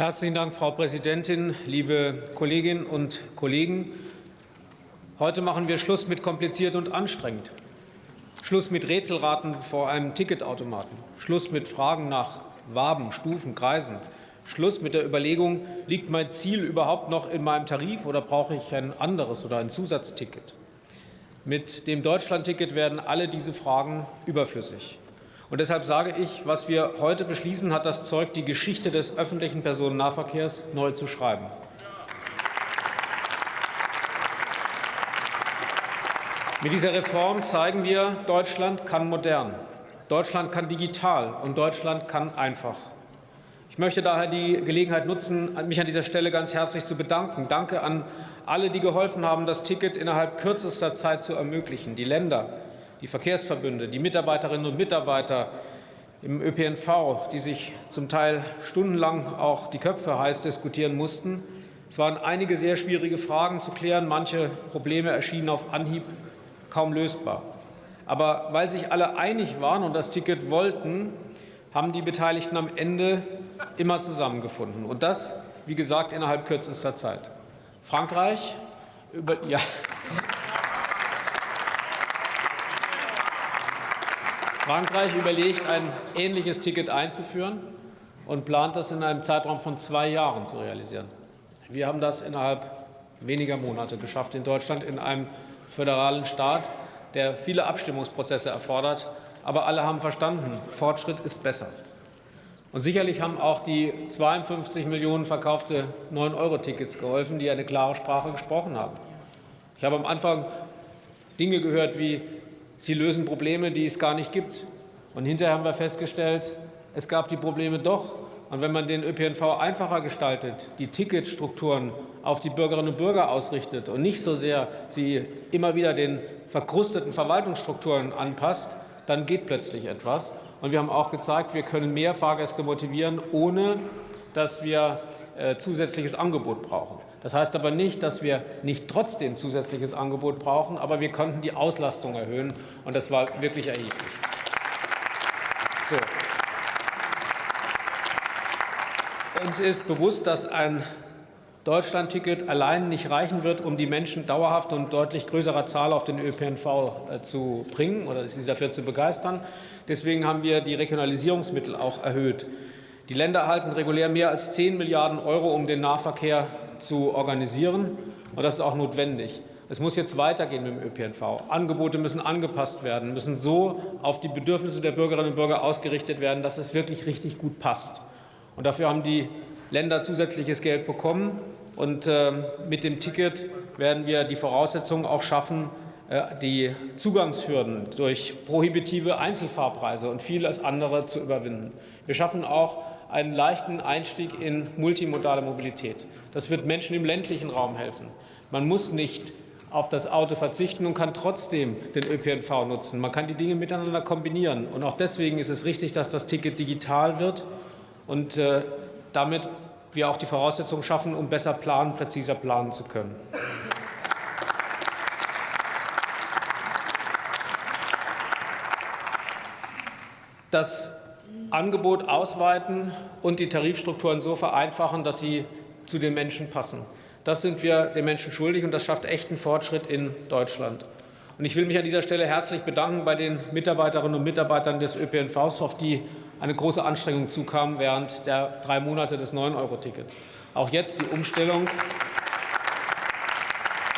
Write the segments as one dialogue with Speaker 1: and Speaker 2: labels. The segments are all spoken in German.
Speaker 1: Herzlichen Dank, Frau Präsidentin, liebe Kolleginnen und Kollegen. Heute machen wir Schluss mit kompliziert und anstrengend. Schluss mit Rätselraten vor einem Ticketautomaten. Schluss mit Fragen nach Waben, Stufen, Kreisen. Schluss mit der Überlegung, liegt mein Ziel überhaupt noch in meinem Tarif oder brauche ich ein anderes oder ein Zusatzticket? Mit dem Deutschlandticket werden alle diese Fragen überflüssig. Und deshalb sage ich, was wir heute beschließen, hat das Zeug, die Geschichte des öffentlichen Personennahverkehrs neu zu schreiben. Mit dieser Reform zeigen wir, Deutschland kann modern, Deutschland kann digital und Deutschland kann einfach. Ich möchte daher die Gelegenheit nutzen, mich an dieser Stelle ganz herzlich zu bedanken. Danke an alle, die geholfen haben, das Ticket innerhalb kürzester Zeit zu ermöglichen. Die Länder, die Verkehrsverbünde, die Mitarbeiterinnen und Mitarbeiter im ÖPNV, die sich zum Teil stundenlang auch die Köpfe heiß diskutieren mussten. Es waren einige sehr schwierige Fragen zu klären. Manche Probleme erschienen auf Anhieb kaum lösbar. Aber weil sich alle einig waren und das Ticket wollten, haben die Beteiligten am Ende immer zusammengefunden. Und das, wie gesagt, innerhalb kürzester Zeit. Frankreich, über, ja, Frankreich überlegt, ein ähnliches Ticket einzuführen und plant das in einem Zeitraum von zwei Jahren zu realisieren. Wir haben das innerhalb weniger Monate geschafft in Deutschland, in einem föderalen Staat, der viele Abstimmungsprozesse erfordert. Aber alle haben verstanden, Fortschritt ist besser. Und sicherlich haben auch die 52 Millionen verkaufte 9-Euro-Tickets geholfen, die eine klare Sprache gesprochen haben. Ich habe am Anfang Dinge gehört wie Sie lösen Probleme, die es gar nicht gibt. Und hinterher haben wir festgestellt, es gab die Probleme doch. Und wenn man den ÖPNV einfacher gestaltet, die Ticketstrukturen auf die Bürgerinnen und Bürger ausrichtet und nicht so sehr sie immer wieder den verkrusteten Verwaltungsstrukturen anpasst, dann geht plötzlich etwas. Und wir haben auch gezeigt, wir können mehr Fahrgäste motivieren, ohne dass wir äh, zusätzliches Angebot brauchen. Das heißt aber nicht, dass wir nicht trotzdem zusätzliches Angebot brauchen, aber wir konnten die Auslastung erhöhen, und das war wirklich erheblich. So. Uns ist bewusst, dass ein Deutschlandticket allein nicht reichen wird, um die Menschen dauerhaft und deutlich größerer Zahl auf den ÖPNV äh, zu bringen oder sie dafür zu begeistern. Deswegen haben wir die Regionalisierungsmittel auch erhöht. Die Länder erhalten regulär mehr als 10 Milliarden Euro, um den Nahverkehr zu organisieren. Und das ist auch notwendig. Es muss jetzt weitergehen mit dem ÖPNV. Angebote müssen angepasst werden, müssen so auf die Bedürfnisse der Bürgerinnen und Bürger ausgerichtet werden, dass es wirklich richtig gut passt. Und dafür haben die Länder zusätzliches Geld bekommen. Und äh, mit dem Ticket werden wir die Voraussetzungen auch schaffen, äh, die Zugangshürden durch prohibitive Einzelfahrpreise und vieles andere zu überwinden. Wir schaffen auch einen leichten Einstieg in multimodale Mobilität. Das wird Menschen im ländlichen Raum helfen. Man muss nicht auf das Auto verzichten und kann trotzdem den ÖPNV nutzen. Man kann die Dinge miteinander kombinieren. Und auch deswegen ist es richtig, dass das Ticket digital wird und äh, damit wir auch die Voraussetzungen schaffen, um besser planen, präziser planen zu können. Das Angebot ausweiten und die Tarifstrukturen so vereinfachen, dass sie zu den Menschen passen. Das sind wir den Menschen schuldig, und das schafft echten Fortschritt in Deutschland. Und ich will mich an dieser Stelle herzlich bedanken bei den Mitarbeiterinnen und Mitarbeitern des ÖPNVs, auf die eine große Anstrengung zukam während der drei Monate des 9-Euro-Tickets. Auch jetzt die Umstellung,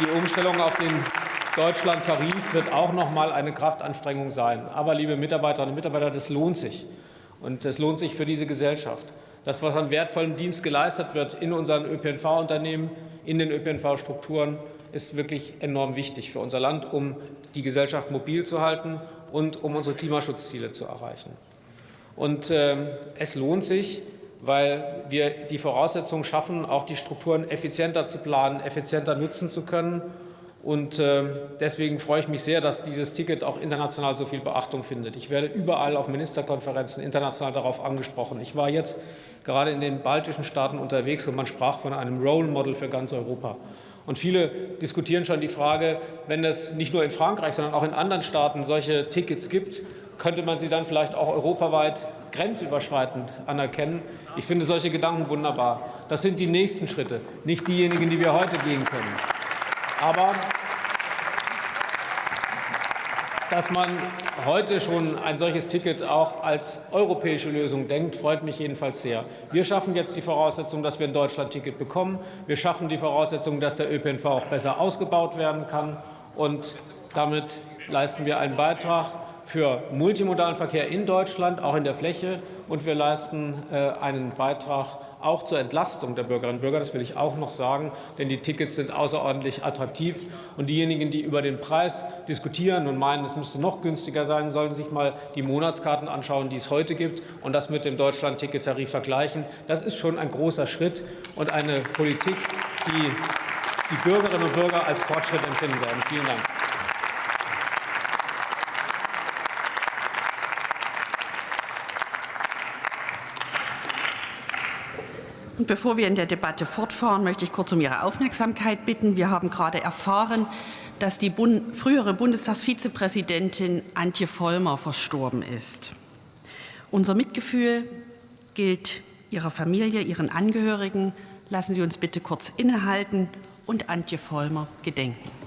Speaker 1: die Umstellung auf den Deutschland-Tarif wird auch noch mal eine Kraftanstrengung sein. Aber, liebe Mitarbeiterinnen und Mitarbeiter, das lohnt sich. Und es lohnt sich für diese Gesellschaft. Das, was an wertvollem Dienst geleistet wird in unseren ÖPNV-Unternehmen, in den ÖPNV-Strukturen, ist wirklich enorm wichtig für unser Land, um die Gesellschaft mobil zu halten und um unsere Klimaschutzziele zu erreichen. Und äh, es lohnt sich, weil wir die Voraussetzungen schaffen, auch die Strukturen effizienter zu planen, effizienter nutzen zu können und ähm, deswegen freue ich mich sehr, dass dieses Ticket auch international so viel Beachtung findet. Ich werde überall auf Ministerkonferenzen international darauf angesprochen. Ich war jetzt gerade in den baltischen Staaten unterwegs und man sprach von einem Role Model für ganz Europa. Und viele diskutieren schon die Frage, wenn es nicht nur in Frankreich, sondern auch in anderen Staaten solche Tickets gibt, könnte man sie dann vielleicht auch europaweit grenzüberschreitend anerkennen. Ich finde solche Gedanken wunderbar. Das sind die nächsten Schritte, nicht diejenigen, die wir heute gehen können. Aber dass man heute schon ein solches Ticket auch als europäische Lösung denkt, freut mich jedenfalls sehr. Wir schaffen jetzt die Voraussetzung, dass wir ein Deutschland-Ticket bekommen. Wir schaffen die Voraussetzung, dass der ÖPNV auch besser ausgebaut werden kann. Und damit leisten wir einen Beitrag für multimodalen Verkehr in Deutschland, auch in der Fläche. Und wir leisten äh, einen Beitrag auch zur Entlastung der Bürgerinnen und Bürger. Das will ich auch noch sagen, denn die Tickets sind außerordentlich attraktiv. Und diejenigen, die über den Preis diskutieren und meinen, es müsste noch günstiger sein, sollen sich mal die Monatskarten anschauen, die es heute gibt, und das mit dem Deutschland-Ticket-Tarif vergleichen. Das ist schon ein großer Schritt und eine Politik, die die Bürgerinnen und Bürger als Fortschritt empfinden werden. Vielen Dank.
Speaker 2: Bevor wir in der Debatte fortfahren, möchte ich kurz um Ihre Aufmerksamkeit bitten. Wir haben gerade erfahren, dass die Bund frühere Bundestagsvizepräsidentin Antje Vollmer verstorben ist. Unser Mitgefühl gilt Ihrer Familie, Ihren Angehörigen. Lassen Sie uns bitte kurz innehalten und Antje Vollmer gedenken.